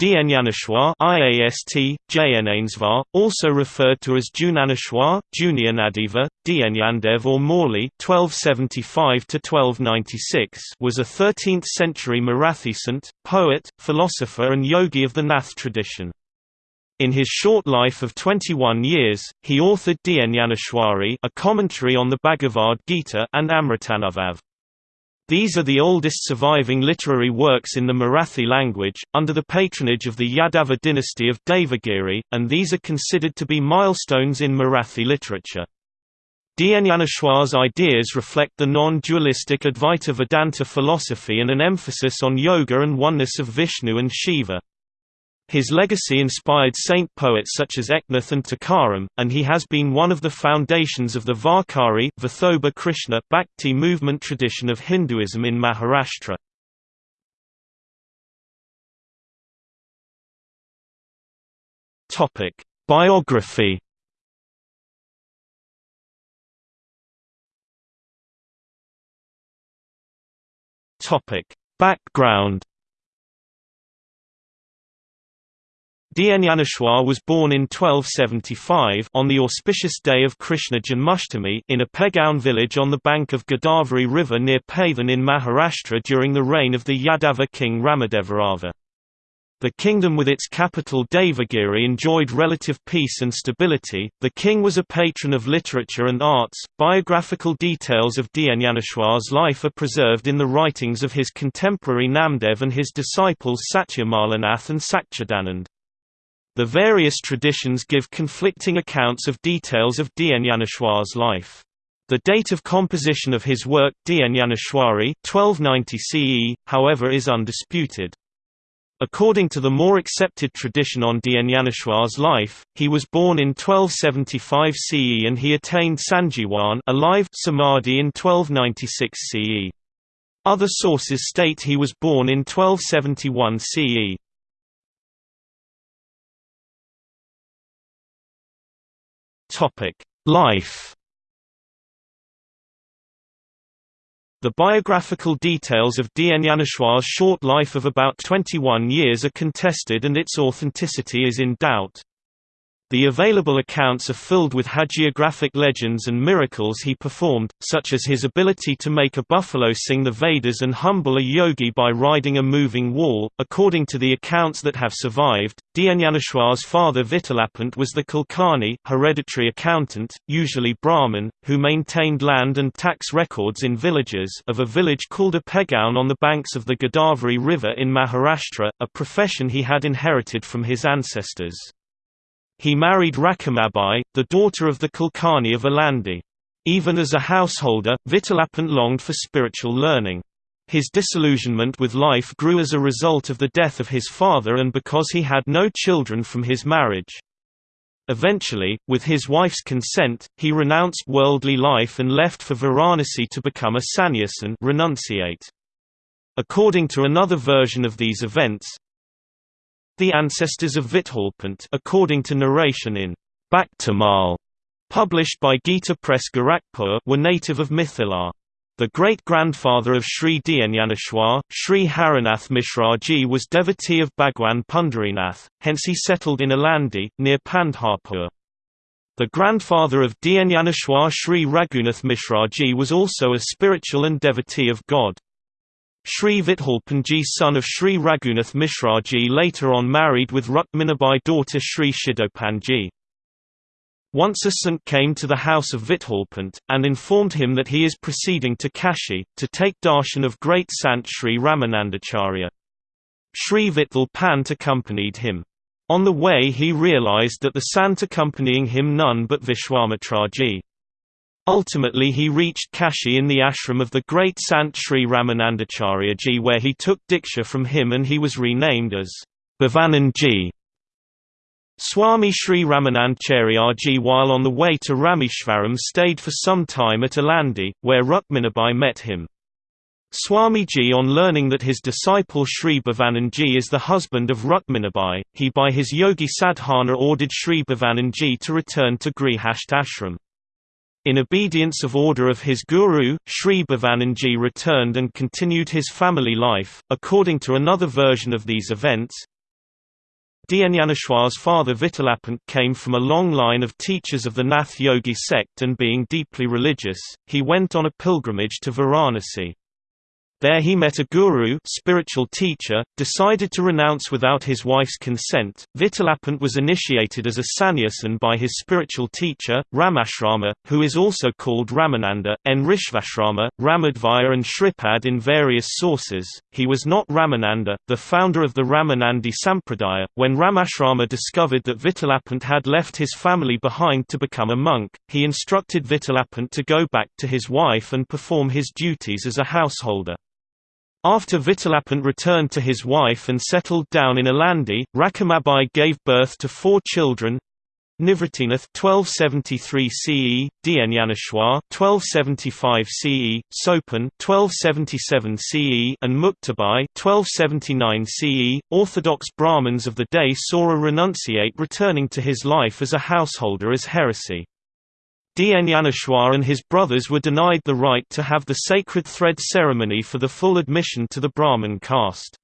Dienyaneshwar IAST, Jayanainsvar, also referred to as Junaneshwar, Junianadiva, Dienyandev or Mauli 1275 was a 13th-century Marathi saint, poet, philosopher and yogi of the Nath tradition. In his short life of 21 years, he authored Dienyaneshwari a commentary on the Bhagavad Gita and Amritanubhav. These are the oldest surviving literary works in the Marathi language, under the patronage of the Yadava dynasty of Devagiri, and these are considered to be milestones in Marathi literature. Dienyaneshwar's ideas reflect the non-dualistic Advaita Vedanta philosophy and an emphasis on yoga and oneness of Vishnu and Shiva. His legacy inspired saint poets such as Eknath and Tukaram, and he has been one of the foundations of the Varkari Vithoba Krishna Bhakti movement tradition of Hinduism in Maharashtra. Biography. Background. Dienyaneshwar was born in 1275 on the auspicious day of Krishna Janmashtami in a Pegaon village on the bank of Godavari river near Paithan in Maharashtra during the reign of the Yadava king Ramadevaraja. The kingdom with its capital Devagiri enjoyed relative peace and stability. The king was a patron of literature and arts. Biographical details of Dienyaneshwar's life are preserved in the writings of his contemporary Namdev and his disciples Satyamalanath and Sakchidanand. The various traditions give conflicting accounts of details of Dienyaneshwar's life. The date of composition of his work Dienyaneshwari 1290 CE, however is undisputed. According to the more accepted tradition on Dienyaneshwar's life, he was born in 1275 CE and he attained Sanjivan alive samadhi in 1296 CE. Other sources state he was born in 1271 CE. Life. The biographical details of Dienyaneshwar's short life of about 21 years are contested and its authenticity is in doubt. The available accounts are filled with hagiographic legends and miracles he performed, such as his ability to make a buffalo sing the Vedas and humble a yogi by riding a moving wall. According to the accounts that have survived, Dienyaneshwar's father Vitalapant was the Kulkarni hereditary accountant, usually Brahmin, who maintained land and tax records in villages of a village called a Pegaon on the banks of the Godavari River in Maharashtra, a profession he had inherited from his ancestors. He married Rakumabai, the daughter of the Kulkarni of Alandi. Even as a householder, Vitalapant longed for spiritual learning. His disillusionment with life grew as a result of the death of his father and because he had no children from his marriage. Eventually, with his wife's consent, he renounced worldly life and left for Varanasi to become a sannyasin renunciate. According to another version of these events, the ancestors of Vithalpant according to narration in Bhaktamal, published by Gita Press Gorakhpur were native of Mithila. The great-grandfather of Sri Dienyaneshwar, Sri Harinath Mishraji was devotee of Bhagwan Pundarinath, hence he settled in Alandi, near Pandharpur. The grandfather of Dienyaneshwar Sri Raghunath Mishraji was also a spiritual and devotee of God. Sri Vithalpanji son of Sri Raghunath Mishraji later on married with Rukminabai daughter Sri Shidopanji. Once a saint came to the house of Vithalpant, and informed him that he is proceeding to Kashi, to take darshan of great Sant Sri Ramanandacharya. Sri Vittal Pant accompanied him. On the way he realized that the sant accompanying him none but Vishwamitraji. Ultimately he reached Kashi in the ashram of the great Sant Sri Ramanandacharya where he took Diksha from him and he was renamed as Bhavananji. Swami Sri Ramanandacharya while on the way to Rameshwaram stayed for some time at Alandi, where Rukminabai met him. Swamiji on learning that his disciple Sri Bhavananji is the husband of Rukminabai, he by his yogi sadhana ordered Sri Bhavananji to return to Grihasth ashram. In obedience of order of his guru, Sri Bhavananji returned and continued his family life. According to another version of these events, Dhyanyaneshwar's father Vitalapant came from a long line of teachers of the Nath Yogi sect and being deeply religious, he went on a pilgrimage to Varanasi. There he met a guru spiritual teacher, decided to renounce without his wife's consent. Vitalapant was initiated as a sannyasin by his spiritual teacher, Ramashrama, who is also called Ramananda, Nrishvashrama, Ramadvaya and Shripad in various sources. He was not Ramananda, the founder of the Ramanandi Sampradaya. When Ramashrama discovered that Vitalapant had left his family behind to become a monk, he instructed Vitalapant to go back to his wife and perform his duties as a householder. After Vitalapant returned to his wife and settled down in Alandi, Rakamabai gave birth to four children Nivritinath 1273 CE, Dhyanyaneshwar 1275 CE, Sopan 1277 CE, and Muktabai 1279 CE. Orthodox Brahmins of the day saw a renunciate returning to his life as a householder as heresy. Dhyanyaneshwar and his brothers were denied the right to have the sacred thread ceremony for the full admission to the Brahmin caste.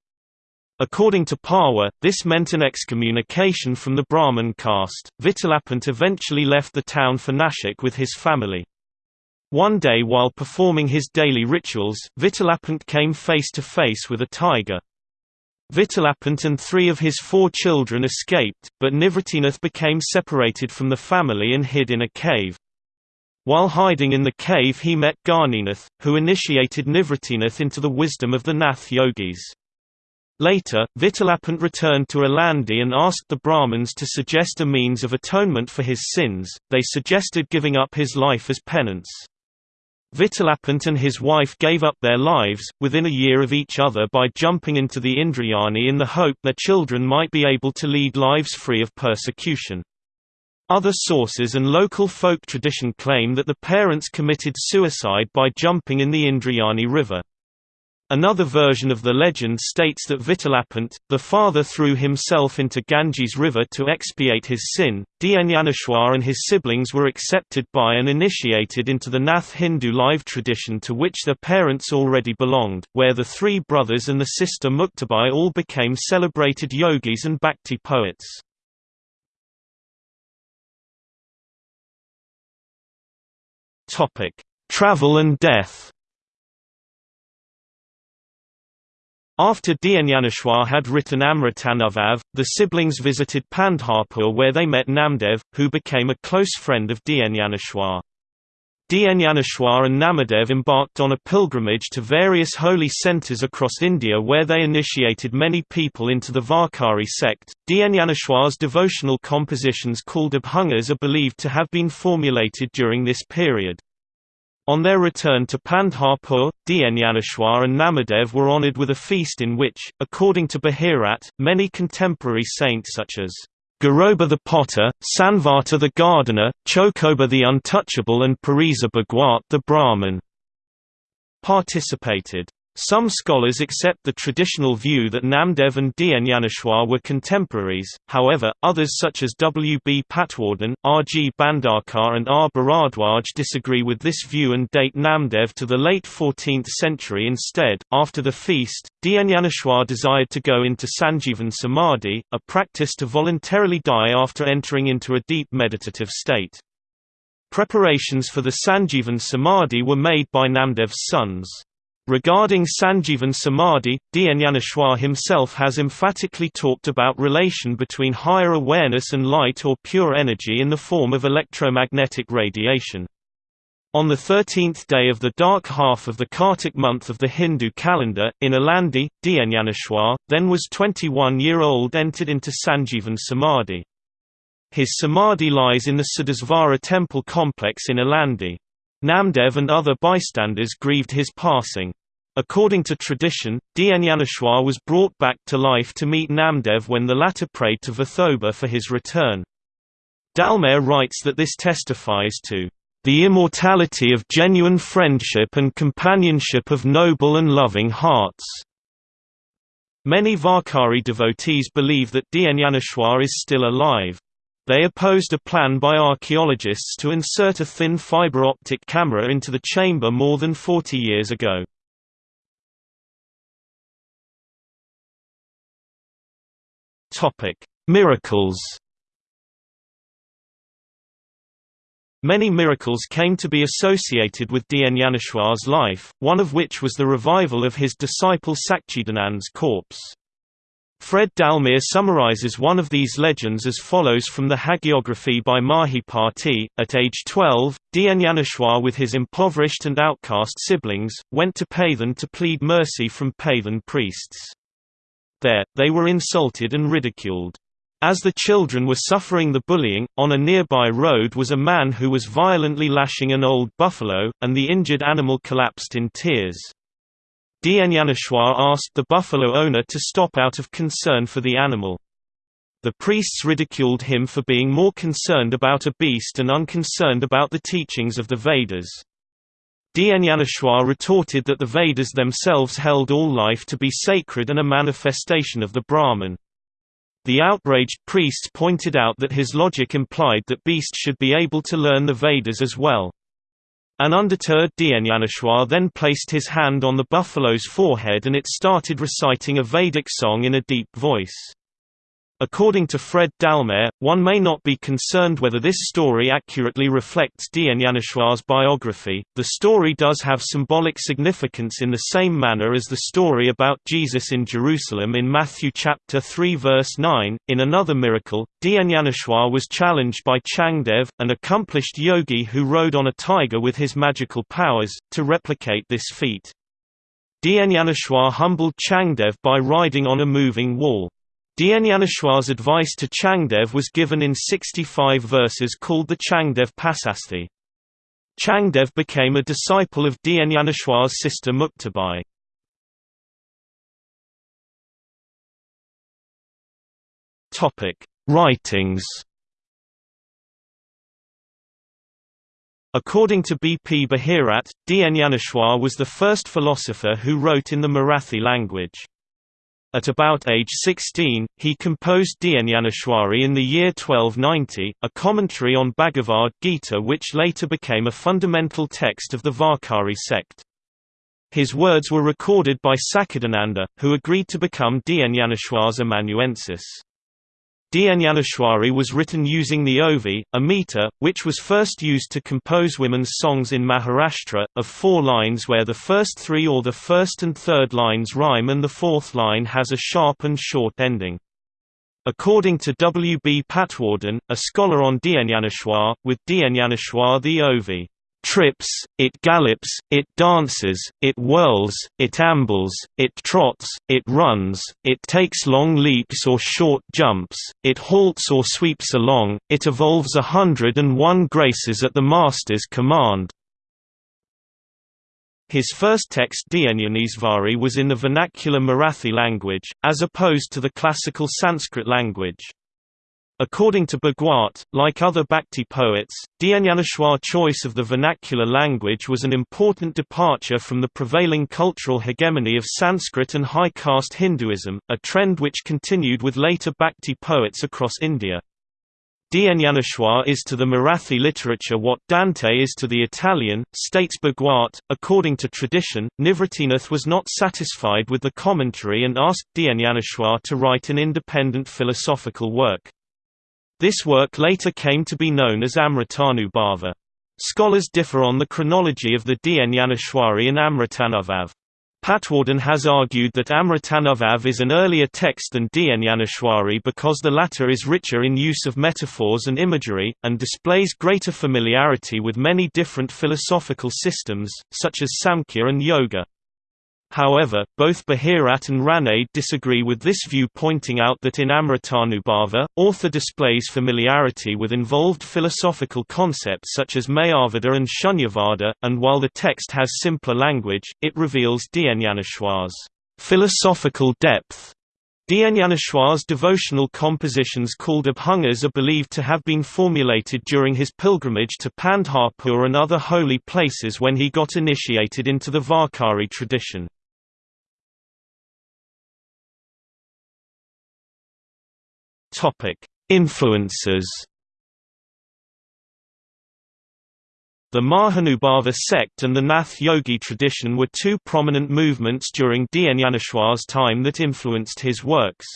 According to Parwa, this meant an excommunication from the Brahmin caste. Vitalapant eventually left the town for Nashik with his family. One day while performing his daily rituals, Vitalapant came face to face with a tiger. Vitalapant and three of his four children escaped, but Nivritinath became separated from the family and hid in a cave. While hiding in the cave he met Gahininath, who initiated Nivritinath into the wisdom of the Nath yogis. Later, Vitalapant returned to Alandi and asked the Brahmins to suggest a means of atonement for his sins, they suggested giving up his life as penance. Vitalapant and his wife gave up their lives, within a year of each other by jumping into the Indrayani in the hope their children might be able to lead lives free of persecution. Other sources and local folk tradition claim that the parents committed suicide by jumping in the Indrayani river. Another version of the legend states that Vitalapant, the father threw himself into Ganges river to expiate his sin. Dhyanyaneshwar and his siblings were accepted by and initiated into the Nath Hindu life tradition to which their parents already belonged, where the three brothers and the sister Muktabai all became celebrated yogis and bhakti poets. Topic: Travel and death. After Dhyanyaneshwar had written Amritanubhav, the siblings visited Pandharpur where they met Namdev, who became a close friend of Dhyanyaneshwar. Dhyanyaneshwar and Namadev embarked on a pilgrimage to various holy centers across India where they initiated many people into the Varkari sect. Dhyanyaneshwar's devotional compositions called Abhangas are believed to have been formulated during this period. On their return to Pandharpur, Dhyanyaneshwar and Namadev were honored with a feast in which, according to Bahirat, many contemporary saints such as Garoba the potter, Sanvata the gardener, Chokoba the untouchable and Parisa Bhagwat the Brahman participated. Some scholars accept the traditional view that Namdev and Dhyanyaneshwar were contemporaries, however, others such as W. B. Patwardhan, R. G. Bhandarkar and R. Bharadwaj disagree with this view and date Namdev to the late 14th century instead. After the feast, Dhyanyaneshwar desired to go into Sanjeevan Samadhi, a practice to voluntarily die after entering into a deep meditative state. Preparations for the Sanjeevan Samadhi were made by Namdev's sons. Regarding Sanjeevan Samadhi, Dhyanyaneshwar himself has emphatically talked about relation between higher awareness and light or pure energy in the form of electromagnetic radiation. On the 13th day of the dark half of the Kartik month of the Hindu calendar, in Alandi, Dhyanyaneshwar, then was 21-year-old entered into Sanjeevan Samadhi. His Samadhi lies in the Siddhesvara temple complex in Alandi. Namdev and other bystanders grieved his passing. According to tradition, Dhyanyaneshwar was brought back to life to meet Namdev when the latter prayed to Vithoba for his return. Dallmayr writes that this testifies to the immortality of genuine friendship and companionship of noble and loving hearts. Many Varkari devotees believe that Dhyanyaneshwar is still alive. They opposed a plan by archaeologists to insert a thin fiber optic camera into the chamber more than 40 years ago. Topic: Miracles Many miracles came to be associated with Dnyaneshwar's life, one of which was the revival of his disciple Sakchidanand's corpse. Fred Dallmayr summarizes one of these legends as follows from the hagiography by Mahipati. At age 12, Dnyaneshwar with his impoverished and outcast siblings, went to Paithan to plead mercy from Paithan priests. There, they were insulted and ridiculed. As the children were suffering the bullying, on a nearby road was a man who was violently lashing an old buffalo, and the injured animal collapsed in tears. Dnyaneshwar asked the buffalo owner to stop out of concern for the animal. The priests ridiculed him for being more concerned about a beast and unconcerned about the teachings of the Vedas. Dnyaneshwar retorted that the Vedas themselves held all life to be sacred and a manifestation of the Brahman. The outraged priests pointed out that his logic implied that beasts should be able to learn the Vedas as well. An undeterred Dnyaneshwar then placed his hand on the buffalo's forehead and it started reciting a Vedic song in a deep voice. According to Fred Dallmayr, one may not be concerned whether this story accurately reflects Dnyaneshwar's biography. The story does have symbolic significance in the same manner as the story about Jesus in Jerusalem in Matthew chapter 3 verse 9. In another miracle, Dnyaneshwar was challenged by Changdev, an accomplished yogi who rode on a tiger with his magical powers, to replicate this feat. Dnyaneshwar humbled Changdev by riding on a moving wall. Dnyaneshwar's advice to Changdev was given in 65 verses called the Changdev Pasashti. Changdev became a disciple of Dnyaneshwar's sister Muktabai. Writings According to B. P. Bahirat, Dnyaneshwar was the first philosopher who wrote in the Marathi language. At about age 16, he composed Dnyaneshwari in the year 1290, a commentary on Bhagavad Gita which later became a fundamental text of the Varkari sect. His words were recorded by Sakhidananda, who agreed to become Dnyaneshwar's amanuensis. Dnyaneshwari was written using the Ovi, a meter, which was first used to compose women's songs in Maharashtra, of four lines where the first three or the first and third lines rhyme and the fourth line has a sharp and short ending. According to W. B. Patwardhan, a scholar on Dnyaneshwar, with Dnyaneshwar the Ovi trips, it gallops, it dances, it whirls, it ambles, it trots, it runs, it takes long leaps or short jumps, it halts or sweeps along, it evolves a hundred and one graces at the master's command. His first text Dnyaneshwari was in the vernacular Marathi language, as opposed to the classical Sanskrit language. According to Bhagwat, like other Bhakti poets, Dnyaneshwar's choice of the vernacular language was an important departure from the prevailing cultural hegemony of Sanskrit and high caste Hinduism, a trend which continued with later Bhakti poets across India. Dnyaneshwar is to the Marathi literature what Dante is to the Italian, states Bhagwat. According to tradition, Nivritinath was not satisfied with the commentary and asked Dnyaneshwar to write an independent philosophical work. This work later came to be known as Amritanubhava. Scholars differ on the chronology of the Dnyaneshwari and Amritanubhav. Patwardhan has argued that Amritanubhav is an earlier text than Dnyaneshwari because the latter is richer in use of metaphors and imagery, and displays greater familiarity with many different philosophical systems, such as Samkhya and Yoga. However, both Bahirat and Ranade disagree with this view pointing out that in Amritanubhava, author displays familiarity with involved philosophical concepts such as Mayavada and Shunyavada, and while the text has simpler language, it reveals Dnyaneshwar's philosophical depth. Dnyaneshwar's devotional compositions called abhangas are believed to have been formulated during his pilgrimage to Pandharpur and other holy places when he got initiated into the Varkari tradition. Topic: Influences. The Mahanubhava sect and the Nath Yogi tradition were two prominent movements during Dnyaneshwar's time that influenced his works.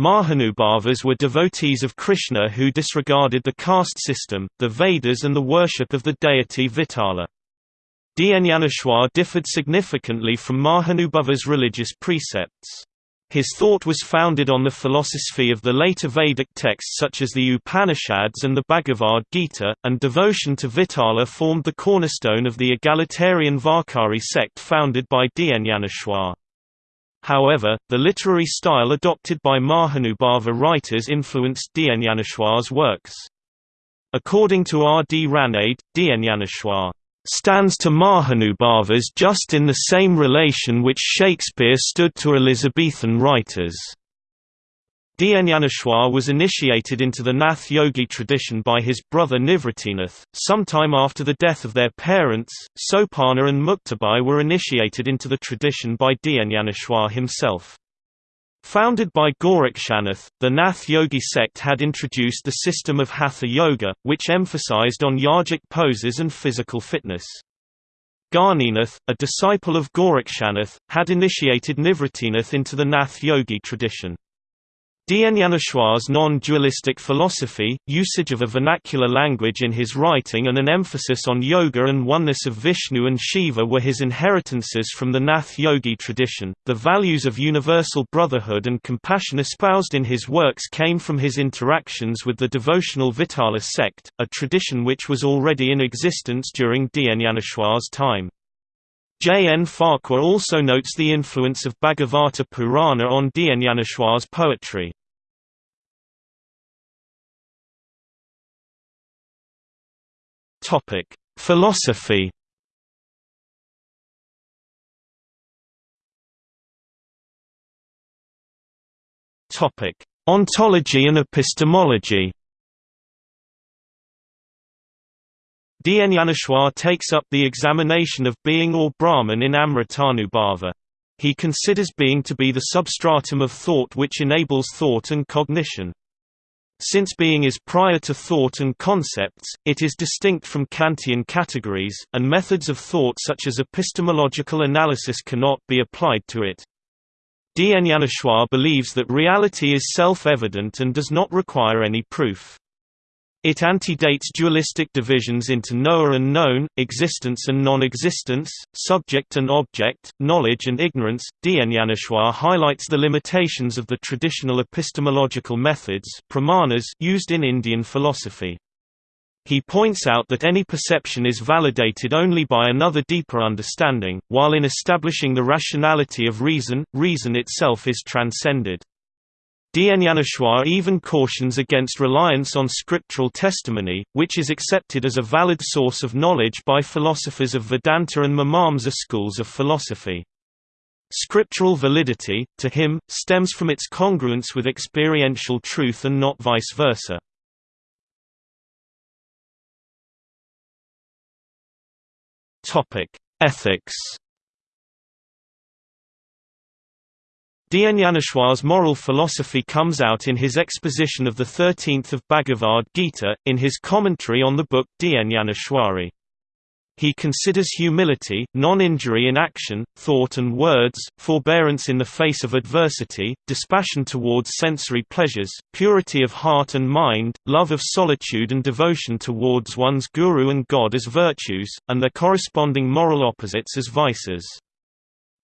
Mahanubhavas were devotees of Krishna who disregarded the caste system, the Vedas and the worship of the deity Vitala. Dhyanyaneshwar differed significantly from Mahanubhava's religious precepts. His thought was founded on the philosophy of the later Vedic texts such as the Upanishads and the Bhagavad Gita, and devotion to Vitala formed the cornerstone of the egalitarian Varkari sect founded by Dhyanyaneshwar. However, the literary style adopted by Mahanubhava writers influenced Dhyanyaneshwar's works. According to R. D. Ranade, Dhyanyaneshwar stands to Mahanubhavas just in the same relation which Shakespeare stood to Elizabethan writers. Dhyanyaneshwar was initiated into the Nath Yogi tradition by his brother Nivritinath. Sometime after the death of their parents, Sopanna and Muktabai were initiated into the tradition by Dhyanyaneshwar himself. Founded by Gorakshanath, the Nath Yogi sect had introduced the system of Hatha Yoga, which emphasized on yogic poses and physical fitness. Gahininath, a disciple of Gorakshanath, had initiated Nivritinath into the Nath Yogi tradition. Dhyanyaneshwar's non-dualistic philosophy, usage of a vernacular language in his writing and an emphasis on yoga and oneness of Vishnu and Shiva were his inheritances from the Nath Yogi tradition. The values of universal brotherhood and compassion espoused in his works came from his interactions with the devotional Vitala sect, a tradition which was already in existence during Dhyanyaneshwar's time. J. N. Farquhar also notes the influence of Bhagavata Purana on Dhyanyaneshwar's poetry. Topic: Philosophy Topic: Ontology and epistemology Dhyanyaneshwar takes up the examination of being or Brahman in Amritanubhava. He considers being to be the substratum of thought which enables thought and cognition. Since being is prior to thought and concepts, it is distinct from Kantian categories, and methods of thought such as epistemological analysis cannot be applied to it. Dhyanyaneshwar believes that reality is self-evident and does not require any proof. It antedates dualistic divisions into knower and known, existence and non-existence, subject and object, knowledge and ignorance. Dhyanyaneshwar highlights the limitations of the traditional epistemological methods pramanas used in Indian philosophy. He points out that any perception is validated only by another deeper understanding, while in establishing the rationality of reason, reason itself is transcended. Dhyanyaneshwar even cautions against reliance on scriptural testimony, which is accepted as a valid source of knowledge by philosophers of Vedanta and Mimamsa schools of philosophy. Scriptural validity, to him, stems from its congruence with experiential truth and not vice versa. Ethics Dhyanyaneshwar's moral philosophy comes out in his exposition of the 13th of Bhagavad Gita, in his commentary on the book Dhyanyaneshwari. He considers humility, non-injury in action, thought and words, forbearance in the face of adversity, dispassion towards sensory pleasures, purity of heart and mind, love of solitude and devotion towards one's guru and God as virtues, and their corresponding moral opposites as vices.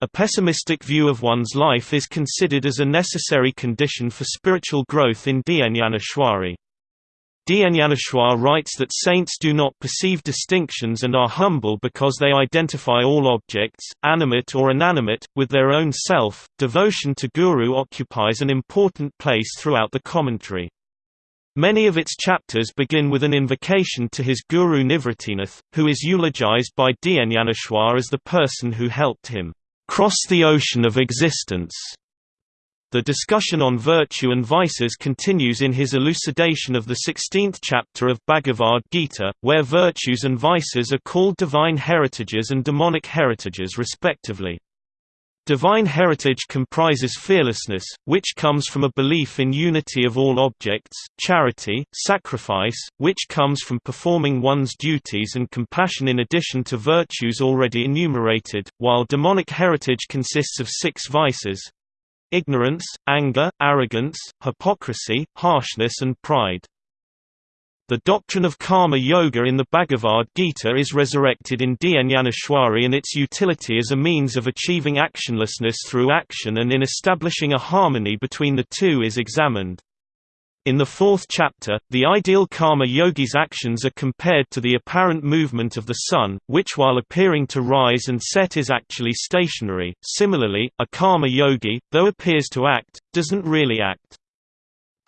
A pessimistic view of one's life is considered as a necessary condition for spiritual growth in Dhyanyaneshwari. Dhyanyaneshwar writes that saints do not perceive distinctions and are humble because they identify all objects, animate or inanimate, with their own self. Devotion to Guru occupies an important place throughout the commentary. Many of its chapters begin with an invocation to his guru Nivritinath, who is eulogized by Dhyanyaneshwar as the person who helped him cross the ocean of existence. The discussion on virtue and vices continues in his elucidation of the 16th chapter of Bhagavad Gita, where virtues and vices are called divine heritages and demonic heritages respectively. Divine heritage comprises fearlessness, which comes from a belief in unity of all objects, charity, sacrifice, which comes from performing one's duties and compassion in addition to virtues already enumerated, while demonic heritage consists of six vices ignorance, anger, arrogance, hypocrisy, harshness and pride. The doctrine of karma yoga in the Bhagavad Gita is resurrected in Dhyanyaneshwari and its utility as a means of achieving actionlessness through action and in establishing a harmony between the two is examined. In the fourth chapter, the ideal karma yogi's actions are compared to the apparent movement of the sun, which while appearing to rise and set is actually stationary. Similarly, a karma yogi, though appears to act, doesn't really act.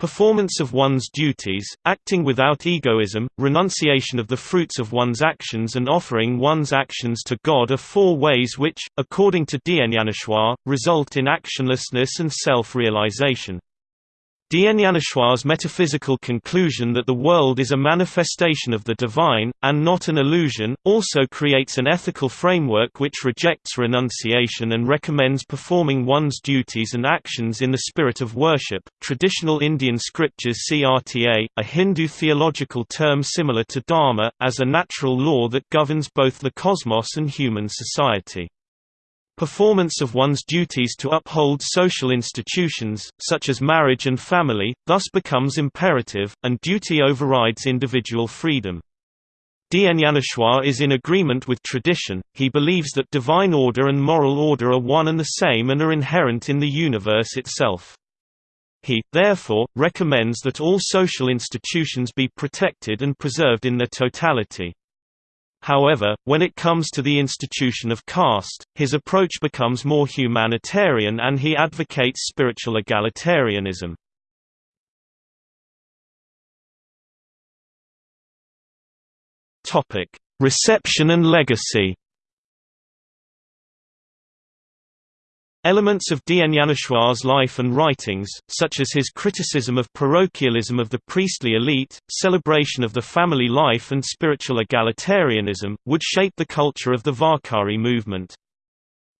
Performance of one's duties, acting without egoism, renunciation of the fruits of one's actions and offering one's actions to God are four ways which, according to Dhyanyaneshwar, result in actionlessness and self-realization. Dhyanyaneshwar's metaphysical conclusion that the world is a manifestation of the divine, and not an illusion, also creates an ethical framework which rejects renunciation and recommends performing one's duties and actions in the spirit of worship. Traditional Indian scriptures see RTA, a Hindu theological term similar to Dharma, as a natural law that governs both the cosmos and human society. Performance of one's duties to uphold social institutions, such as marriage and family, thus becomes imperative, and duty overrides individual freedom. Dhyanyaneshwar is in agreement with tradition, he believes that divine order and moral order are one and the same and are inherent in the universe itself. He, therefore, recommends that all social institutions be protected and preserved in their totality. However, when it comes to the institution of caste, his approach becomes more humanitarian and he advocates spiritual egalitarianism. Reception and legacy Elements of Dhyanyaneshwar's life and writings, such as his criticism of parochialism of the priestly elite, celebration of the family life and spiritual egalitarianism, would shape the culture of the Varkari movement.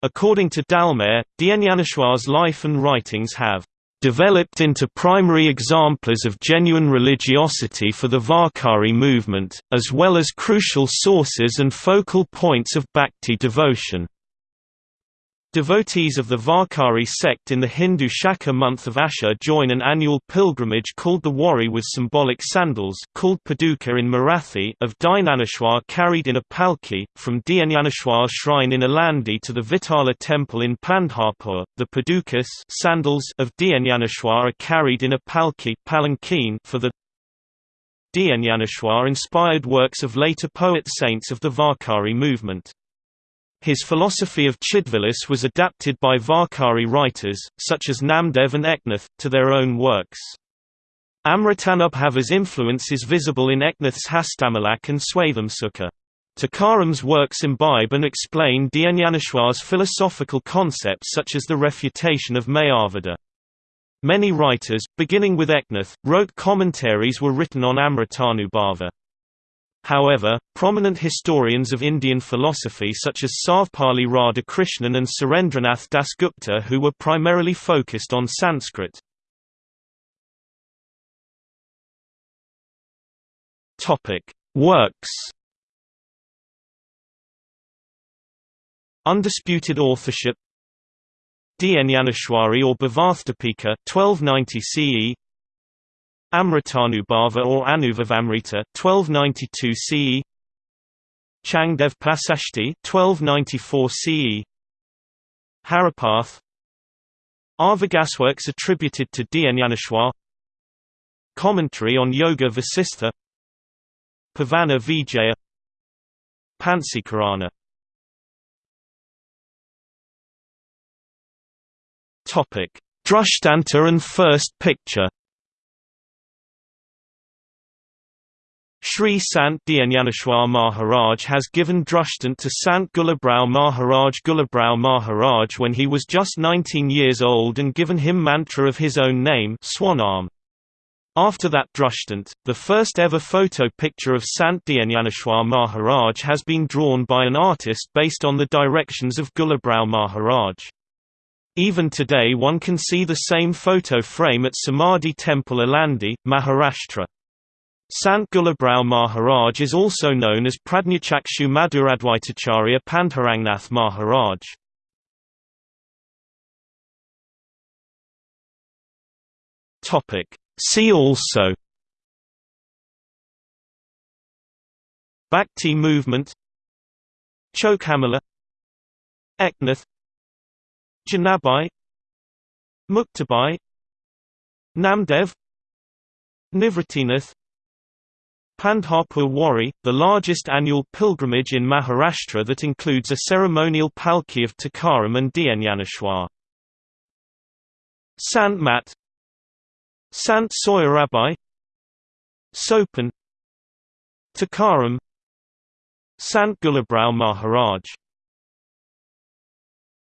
According to Dallmayr, Dhyanyaneshwar's life and writings have developed into primary exemplars of genuine religiosity for the Varkari movement, as well as crucial sources and focal points of bhakti devotion. Devotees of the Varkari sect in the Hindu Shaka month of Asha join an annual pilgrimage called the Wari with symbolic sandals called Paduka in Marathi of Dhyaneshwar carried in a palki, from Dhyaneshwar's shrine in Alandi to the Vitala temple in Pandharpur. The Padukas sandals of Dhyaneshwar are carried in a palki for the Dhyaneshwar-inspired works of later poet-saints of the Varkari movement. His philosophy of Chidvilas was adapted by Varkari writers, such as Namdev and Eknath, to their own works. Amritanubhava's influence is visible in Eknath's Hastamalak and Swathamsukha. Tukaram's works imbibe and explain Dhyaneshwar's philosophical concepts such as the refutation of Mayavada. Many writers, beginning with Eknath, wrote commentaries were written on Amritanubhava. However, prominent historians of Indian philosophy such as Sarvepalli Radhakrishnan and Surendranath Dasgupta who were primarily focused on Sanskrit. Works Undisputed authorship Dhyanyaneshwari or Bhavarthapika 1290 CE Amritanubhava or Anubhavamrita 1292 CE Changdev Pasashti 1294 CE Haripath. Arvagasworks attributed to Dhyanyaneshwar Commentary on Yoga Vasistha. Pavana Vijaya. Pansikarana. Drishtanta and First Picture Sri Sant Dhyaneshwar Maharaj has given Drishtant to Sant Gulabrao Maharaj Gulabrao Maharaj when he was just 19 years old and given him mantra of his own name Swanam. After that Drishtant, the first ever photo picture of Sant Dhyaneshwar Maharaj has been drawn by an artist based on the directions of Gulabrao Maharaj. Even today one can see the same photo frame at Samadhi Temple Alandi, Maharashtra. Sant Gulabrao Maharaj is also known as Pradnyachakshu Madhuradvaitacharya Pandharangnath Maharaj. See also Bhakti movement Chokhamala Eknath Janabai Muktabai Namdev Nivritinath Pandharpur Wari, the largest annual pilgrimage in Maharashtra that includes a ceremonial palki of Tukaram and Dnyaneshwar. Sant Mat Sant Soyarabai Sopan Tukaram Sant Gulabrao Maharaj